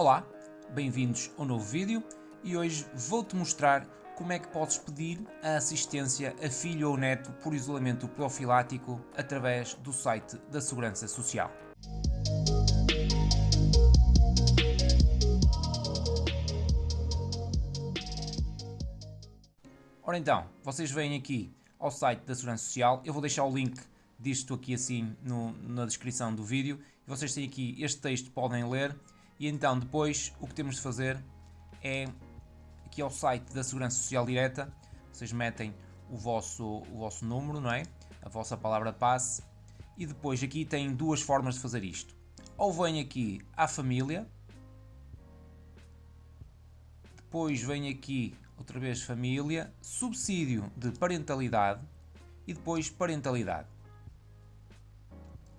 Olá, bem-vindos ao novo vídeo e hoje vou-te mostrar como é que podes pedir a assistência a filho ou neto por isolamento profilático através do site da Segurança Social. Ora então, vocês vêm aqui ao site da Segurança Social, eu vou deixar o link disto aqui assim no, na descrição do vídeo, vocês têm aqui este texto, podem ler, e então depois o que temos de fazer é aqui ao site da Segurança Social Direta, vocês metem o vosso, o vosso número, não é? A vossa palavra passe, e depois aqui tem duas formas de fazer isto. Ou vem aqui à família, depois vem aqui outra vez família, subsídio de parentalidade e depois parentalidade.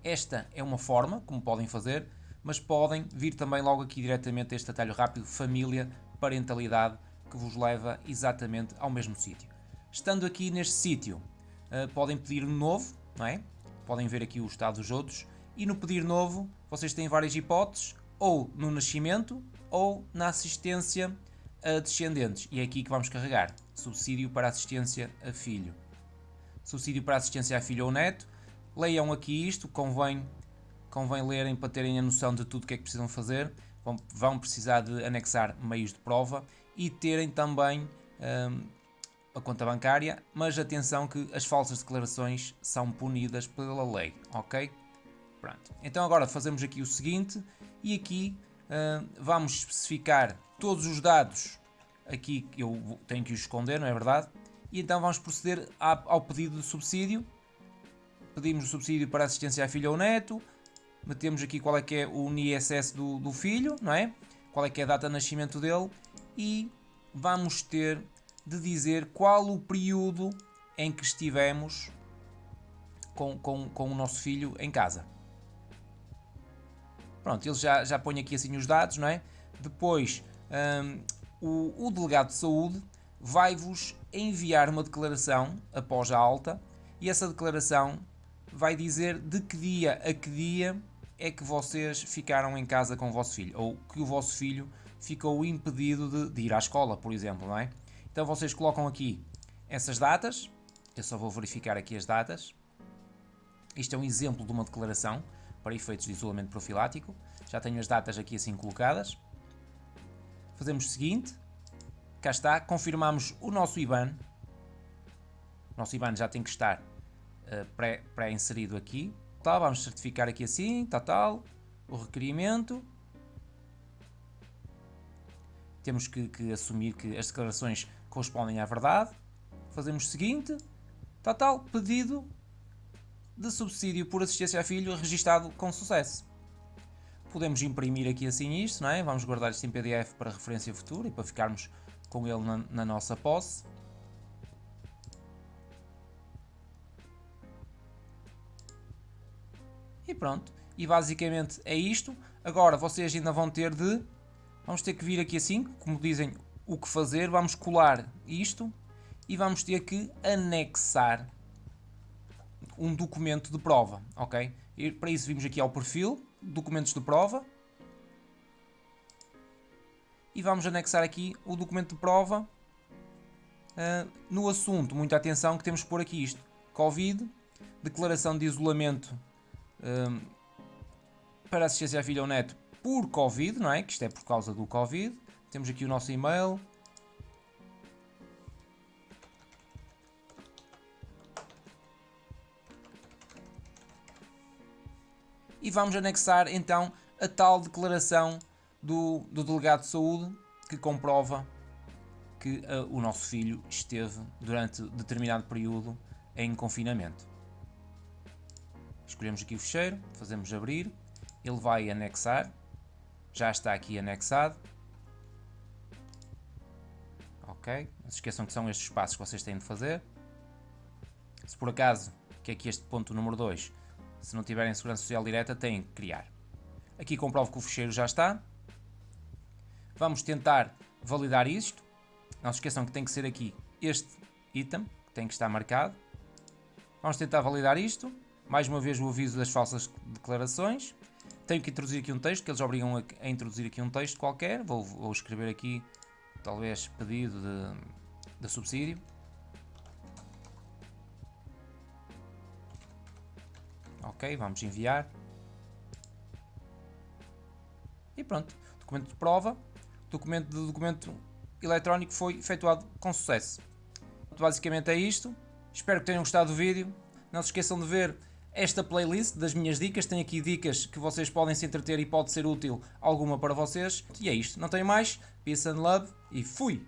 Esta é uma forma, como podem fazer, mas podem vir também logo aqui diretamente este atalho rápido, família, parentalidade, que vos leva exatamente ao mesmo sítio. Estando aqui neste sítio, uh, podem pedir novo, não é? Podem ver aqui o estado dos outros, e no pedir novo, vocês têm várias hipóteses, ou no nascimento, ou na assistência a descendentes. E é aqui que vamos carregar. Subsídio para assistência a filho. Subsídio para assistência a filho ou neto. Leiam aqui isto, convém, convém lerem para terem a noção de tudo o que é que precisam fazer. Vão, vão precisar de anexar meios de prova e terem também hum, a conta bancária, mas atenção que as falsas declarações são punidas pela lei, ok? Pronto. Então agora fazemos aqui o seguinte e aqui hum, vamos especificar todos os dados aqui eu tenho que os esconder, não é verdade? E então vamos proceder ao pedido de subsídio. Pedimos o subsídio para assistência à filha ou neto. Metemos aqui qual é que é o ISS do, do filho, não é? Qual é que é a data de nascimento dele. E vamos ter de dizer qual o período em que estivemos com, com, com o nosso filho em casa. Pronto, ele já, já põe aqui assim os dados, não é? Depois um, o, o delegado de saúde vai-vos enviar uma declaração após a alta e essa declaração vai dizer de que dia a que dia é que vocês ficaram em casa com o vosso filho ou que o vosso filho ficou impedido de, de ir à escola, por exemplo, não é? Então vocês colocam aqui essas datas, eu só vou verificar aqui as datas. Isto é um exemplo de uma declaração para efeitos de isolamento profilático. Já tenho as datas aqui assim colocadas fazemos o seguinte, cá está, confirmamos o nosso IBAN, o nosso IBAN já tem que estar uh, pré-inserido pré aqui, tá, vamos certificar aqui assim, tal, tal, o requerimento, temos que, que, assumir que as declarações correspondem à verdade, fazemos o seguinte, tal, tal, pedido de subsídio por assistência a filho registado com sucesso. Podemos imprimir aqui assim isto, não é? Vamos guardar isto em PDF para referência futura e para ficarmos com ele na, na nossa posse. E pronto. E basicamente é isto. Agora vocês ainda vão ter de... Vamos ter que vir aqui assim, como dizem o que fazer. Vamos colar isto e vamos ter que anexar um documento de prova, ok? E para isso vimos aqui ao perfil, documentos de prova. E vamos anexar aqui o documento de prova uh, no assunto. Muita atenção que temos que pôr aqui isto. Covid, declaração de isolamento uh, para assistência à filha ou neto por Covid, não é? Que isto é por causa do Covid. Temos aqui o nosso e-mail. e vamos anexar então a tal declaração do, do delegado de saúde que comprova que uh, o nosso filho esteve durante determinado período em confinamento. Escolhemos aqui o fecheiro, fazemos abrir, ele vai anexar, já está aqui anexado. Ok, não se esqueçam que são estes passos que vocês têm de fazer. Se por acaso, que é aqui este ponto número 2, se não tiverem segurança social direta, têm que criar. Aqui comprovo que o fecheiro já está. Vamos tentar validar isto. Não se esqueçam que tem que ser aqui este item, que tem que estar marcado. Vamos tentar validar isto. Mais uma vez o aviso das falsas declarações. tenho que introduzir aqui um texto, que eles obrigam a, a introduzir aqui um texto qualquer. Vou, vou escrever aqui, talvez, pedido de, de subsídio. Ok, vamos enviar. E pronto, documento de prova, documento de documento eletrónico foi efetuado com sucesso. Basicamente é isto. Espero que tenham gostado do vídeo. Não se esqueçam de ver esta playlist das minhas dicas. Tem aqui dicas que vocês podem se entreter e pode ser útil alguma para vocês. E é isto. Não tenho mais. Peace and love e fui!